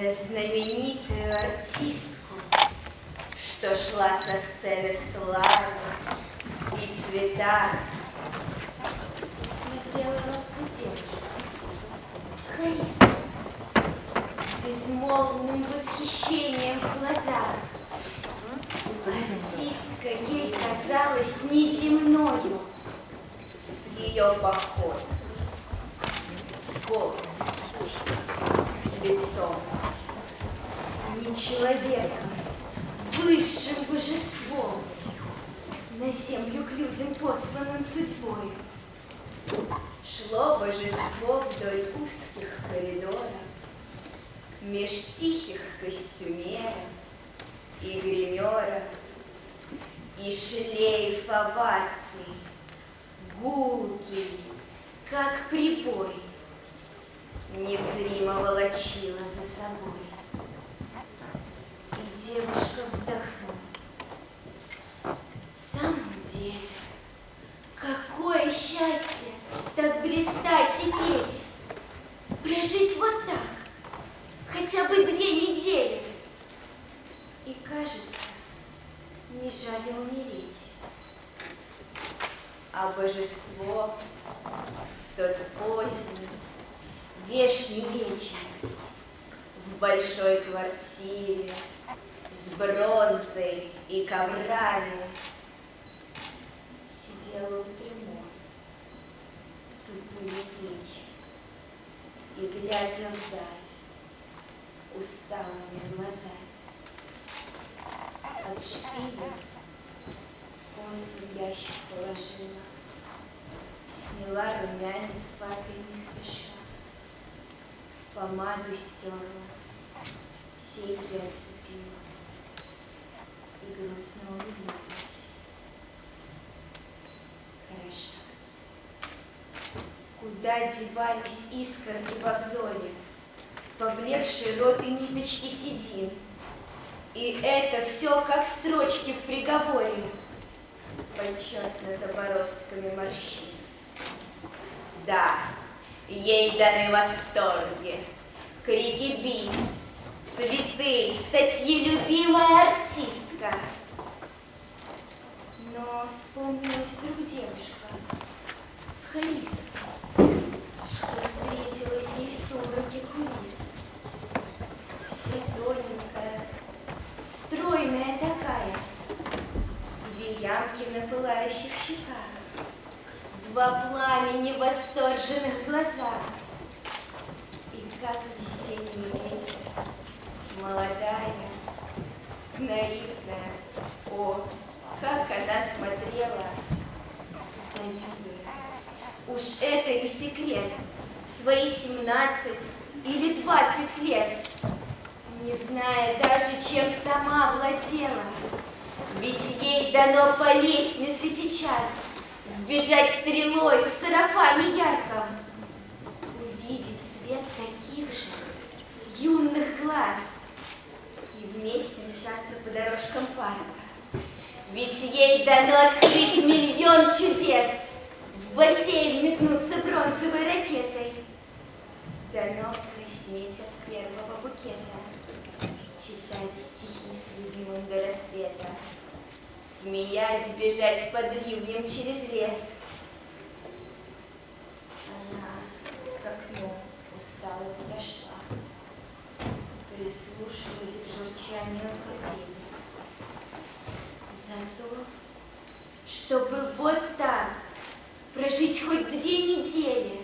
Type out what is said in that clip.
на знаменитую артистку, что шла со сцены в славу и цветах. Смотрела робко девушка, хористка, с безмолвным восхищением в глазах. Артистка ей казалась неземною с ее походом. Голос лицом. не человеком, высшим божеством, на землю к людям посланным судьбой. Шло божество вдоль узких коридоров, Меж тихих костюмеров и гримеров, И шлейф оваций, гулкий, как прибой, волочила за собой. И девушка вздохнула. В самом деле, какое счастье так блистать и петь, прожить вот так, хотя бы две недели. И кажется, не жаль умереть. А божество в тот поздний, вешний вечер в большой квартире с бронзой и коврами. Сидела у трюмо, сутули плечи и, глядя вдаль, усталыми глазами. От шпиля косу ящик положила, сняла румянец папой не спеша, помаду стерла, серьги отцепила и грустно улыбнулась. Хорошо. Куда девались искорки во взоре, поблекшие рот и ниточки седин? И это все как строчки в приговоре, подчеркнуто бороздками морщин. Да, ей даны восторги, крики бис, цветы, статьи любимая артистка. Но вспомнилась вдруг девушка, хористка, два пламени восторженных глазах. И как весенний ветер, молодая, наивная, О, как она смотрела, завидуя. Уж это не секрет. В свои 17 или 20 лет, не зная даже, чем сама владела. Ведь ей дано по лестнице сейчас сбежать стрелой в сарафане ярком, увидеть свет таких же юных глаз и вместе мчаться по дорожкам парка. Ведь ей дано открыть миллион чудес, в бассейн метнуться бронзовой ракетой. Дано краснеть от первого букета, смеясь бежать под ливнем через лес. Она к окну устало подошла, прислушиваясь к журчанию капель за то, чтобы вот так прожить хоть две недели